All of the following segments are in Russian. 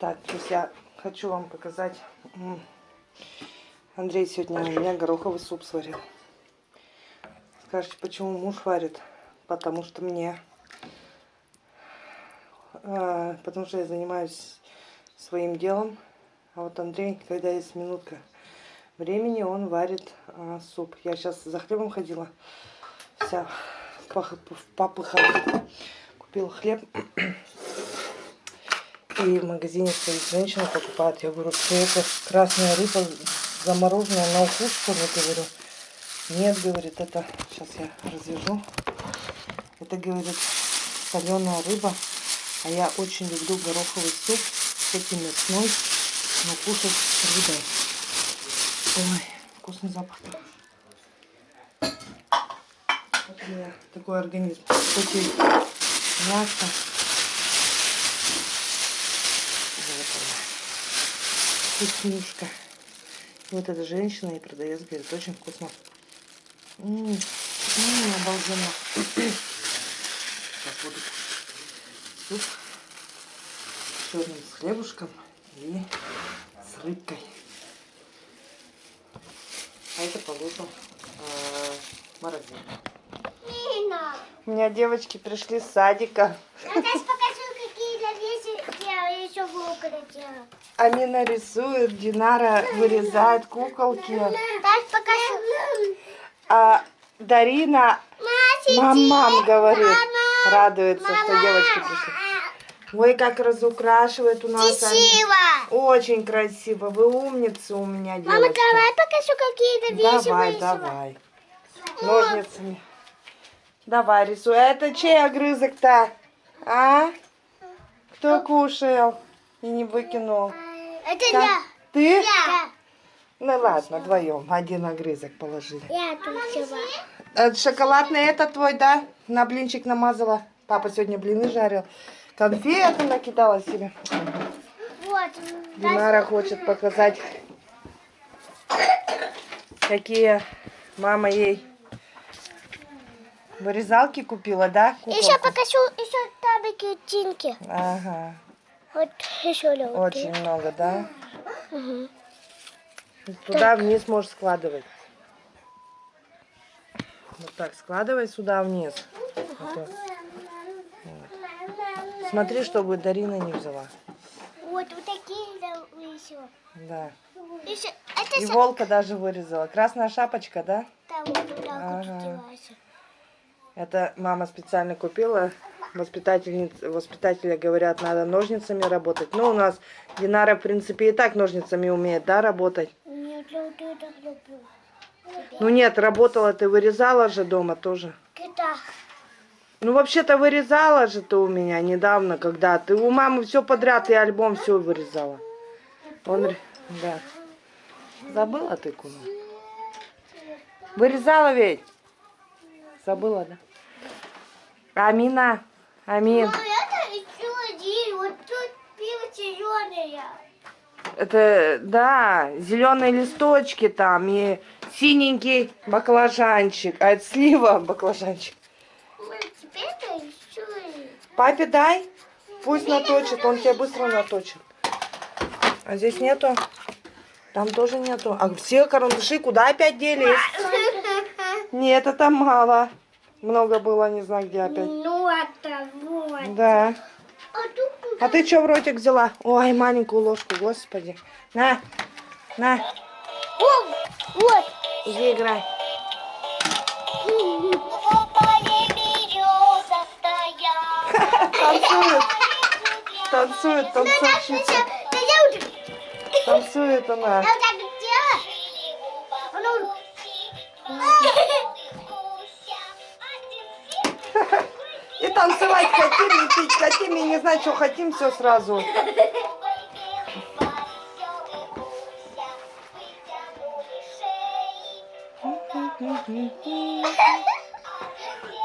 Так, друзья, хочу вам показать. Андрей сегодня у меня гороховый суп сварил. Скажете, почему муж варит? Потому что мне... э, потому что я занимаюсь своим делом. А вот Андрей, когда есть минутка времени, он варит э, суп. Я сейчас за хлебом ходила. Вся пах- в попыхах. Купил хлеб. И в магазине стоит женщина покупает. Я говорю, что это красная рыба замороженная на укус, что говорю. Нет, говорит, это... Сейчас я развяжу. Это, говорит, соленая рыба. А я очень люблю гороховый суп этим мясной, но кушать с рыбой. Ой, вкусный запах. Вот у меня такой организм. Хоть и мясо, вот она. Вкуснюшка. И Вот эта женщина и продавец говорит, очень вкусно. М, м, обалденно. Сейчас буду суп с черным с хлебушком и с рыбкой. А это положу э, в морозильник. Нина, У меня девочки пришли с садика. я сейчас покажу, какие вещи я еще в делала. Амина рисует, Динара вырезает куколки. А Дарина Мама, мам говорит, радуется, что девочки пришли. Ой, как разукрашивает у нас. Красиво. Очень красиво. Вы умница у меня, девочка. Мама, давай покажу какие-то вещи Давай, вышла. давай. Ножницами. Давай, рисуй. А это чей огрызок-то? А? Кто кушал и не выкинул? Это Как? я. Ты? Я. Ну ладно, вдвоем. Один огрызок положили. Я тут. А шоколадный это твой, да? На блинчик намазала. Папа сегодня блины жарил. Конфеты накидала себе. Вот. Динара хочет показать, какие мама ей вырезалки купила, да? Еще куколку? покажу еще там картинки. Ага, Вот еще очень много, да? Мгм. Туда вниз можешь складывать. Вот так, складывай сюда вниз. Так. Вот. Смотри, чтобы Дарина не взяла. Вот, вот такие да, еще. Да. Еще, это И с- волка даже вырезала. Красная шапочка, да? там вот так вот Ага. Это мама специально купила. Воспитательниц, воспитатели говорят, надо ножницами работать. Ну, у нас Динара, в принципе, и так ножницами умеет, да, работать? Нет, я вот это люблю. Ну нет, работала ты, вырезала же дома тоже. Когда? Ну, вообще-то вырезала же ты у меня недавно, когда ты у мамы все подряд, и альбом все вырезала. Он, да. Забыла ты, куну? Вырезала ведь? Забыла, да? Амина, Амин, Ну, это один. Вот тут пиво зеленое. это, да, зеленые листочки там и синенький баклажанчик, а это слива баклажанчик. Папе дай, пусть наточит, он тебе быстро наточит. А здесь нету? Там тоже нету. А все карандаши куда опять делись? Нет, это мало. Много было, не знаю где опять. Ну, это вот. Да. А тут А ты что в ротик взяла? Ой, маленькую ложку, господи. На, на, О, вот. иди играй. Танцует, танцует, танцовщица. Да я вот Танцует она. вот так делаю. Танцевать хотим, и пить хотим, и не знать, что хотим, все сразу.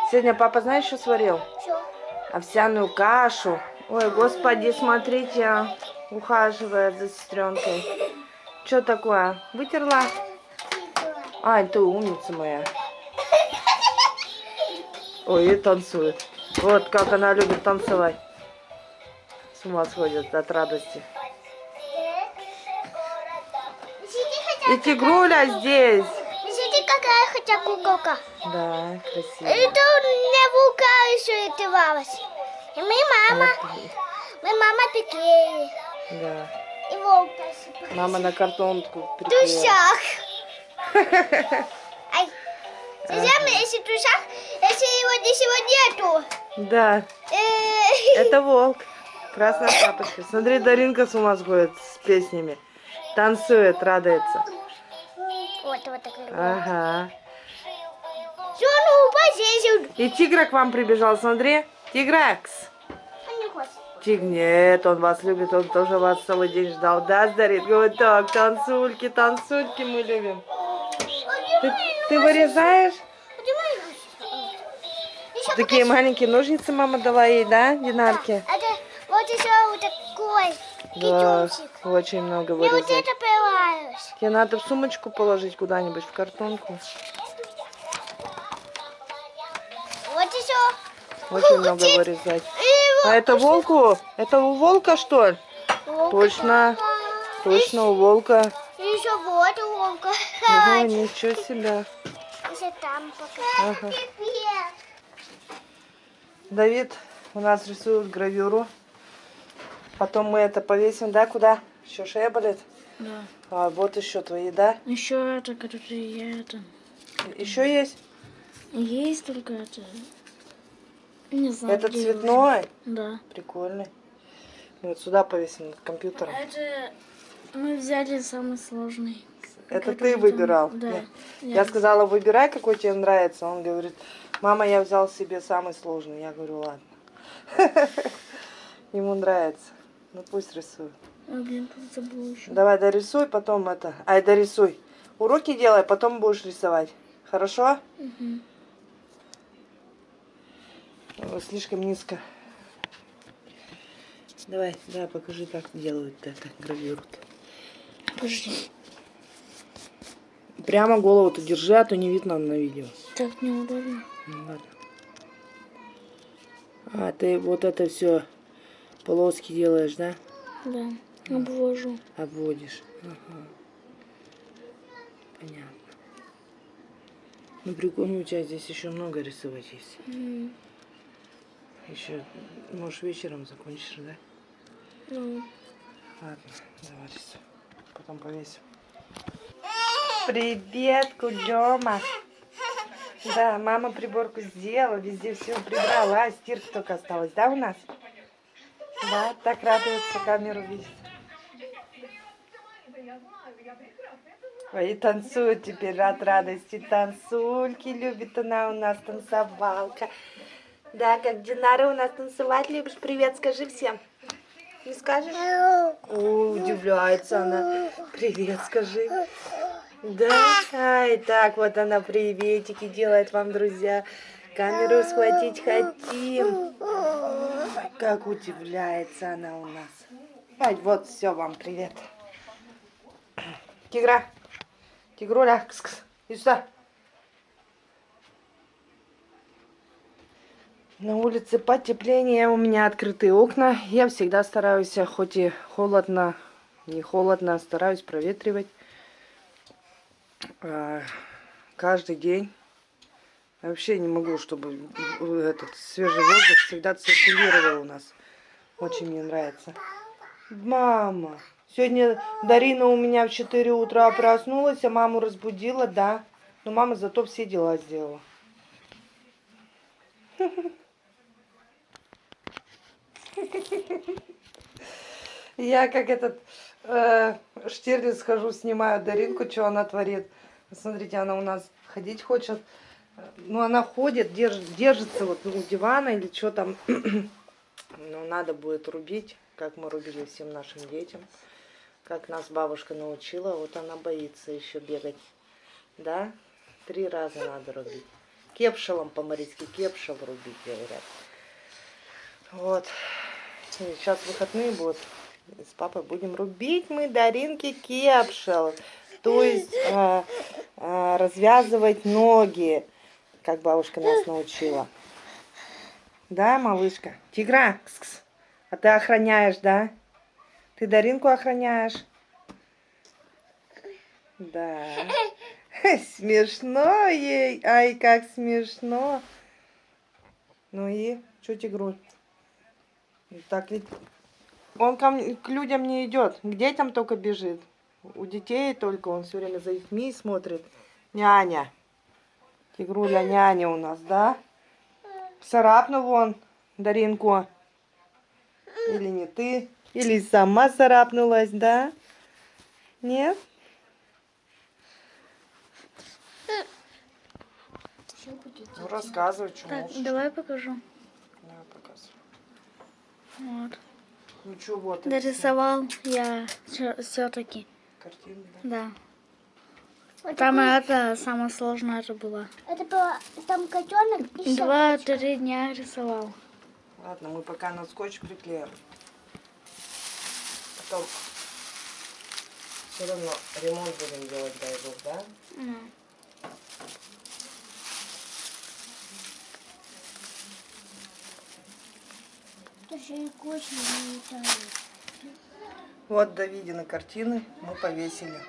Сегодня папа, знаешь, что сварил? Овсяную кашу. Ой, господи, смотрите, ухаживает за сестренкой. Что такое? Вытерла? Ай, ты умница моя. Ой, и танцует. Вот как она любит танцевать. С ума сходит от радости. И тигруля здесь. Смотрите, какая хотя куколка. Да, красиво. Это тут мне булка еще одевалась. И мы мама. Мы мама приклеили. Да. И волк Мама на картонку приклеила. В душах. Мы, если душах, если его здесь его нету. Да, Э, это волк. Красная шапочка. Смотри, Даринка с ума сходит с песнями. Танцует, радуется. Вот, вот такой. Ага. И тигра к вам прибежал, смотри. Тигракс. Тиг, нет, он вас любит, он тоже вас целый день ждал. Да, Дарит? Говорит, так, танцульки, танцульки мы любим. Ты, ты вырезаешь? Такие маленькие ножницы мама дала ей, да, Динарке? Это вот еще вот такой Да, очень много Мне вот вырезать. это понравилось. Тебе надо в сумочку положить куда-нибудь, в картонку. Вот еще. Очень много вырезать. А это волку? Это у волка, что ли? вот. Точно, точно, у волка. Еще вот волка. Ага, ничего себе. Еще там пока. Ага. Давид у нас рисует гравюру. Потом мы это повесим, да, куда? Еще шея болит? Да. А вот еще твои, да? Еще это, который я это... Еще есть? Есть только это... Не знаю. Это цветной? Да. Прикольный. Вот сюда повесим над компьютером. Это мы взяли самый сложный. Это ты выбирал? Да. Я- Я- Я сказала, выбирай, какой тебе нравится. Он говорит, мама, я взял себе самый сложный. Я говорю, ладно. Ему нравится. Ну пусть рисует. А, еще. Давай дорисуй, потом это. Ай, дорисуй. Уроки делай, потом будешь рисовать. Хорошо? О, Слишком низко. Давай, да, покажи, как делают это гравюру. Подожди. Прямо голову-то держи, а то не видно на видео. Так неудобно. Ну, ладно. А ты вот это все полоски делаешь, да? Да. Обвожу. Обводишь. Ага. Понятно. Ну прикольно, у тебя здесь еще много рисовать есть. М, Еще, можешь вечером закончишь, да? Ну, Ладно, давай рисуй. Потом повесим. Привет, Кудема. Да, мама приборку сделала, везде все прибрала, стирка только осталась, да, у нас? Да, так радуется камеру видеть. Ой, и танцует теперь от радости. Танцульки любит она у нас, танцевалка. Да, как Динара у нас танцевать любишь. Привет, скажи всем. Не скажешь? О, удивляется она. Привет, скажи. Да, ай, так вот она приветики делает вам, друзья. Камеру схватить хотим. Как удивляется она у нас. Ай, вот, все, вам привет. Тигра, тигруля, кс -кс. иди сюда. На улице потепление, у меня открытые окна. Я всегда стараюсь, а хоть и холодно, не холодно, стараюсь проветривать. А, Каждый день. Вообще не могу, чтобы этот свежий воздух всегда циркулировал у нас. Очень мне нравится. Мама, сегодня Дарина у меня в 4 утра проснулась, а маму разбудила, да. Но мама зато все дела сделала. Я как этот э, Штирлиц хожу, снимаю Даринку, что она творит. Смотрите, она у нас ходить хочет. Ну, она ходит, держ, держится вот у дивана или что там. Но надо будет рубить, как мы рубили всем нашим детям. Как нас бабушка научила, вот она боится еще бегать. Да? Три раза надо рубить. Кепшелом по-марийски, кепшел рубить, говорят. Вот. Сейчас выходные будут. С папой будем рубить мы Даринки кепшел. То есть э, э, развязывать ноги, как бабушка нас научила. Да, малышка? Тигра, кс-кс. а ты охраняешь, да? Ты Даринку охраняешь? Да. Смешно ей. Ай, как смешно. Ну и что тигруль? Так ведь он ко к людям не идет, к детям только бежит. У детей только он все время за детьми смотрит. Няня. Тигруля няня у нас, да? Царапнул вон Даринку. Или не ты? Или сама царапнулась, да? Нет? Ну рассказывай, что Так, можешь. давай покажу. Да. Вот. Ну что, вот это Дорисовал я все-таки. картина, да? Да. Вот Там такой- это самое сложное это было. Это было там котенок и. Два-три дня рисовал. Ладно, мы пока на скотч приклеим. Потом все равно ремонт будем делать, дай бог, да? Ну. Тоже и очень не летает. Вот Давидины картины мы повесили.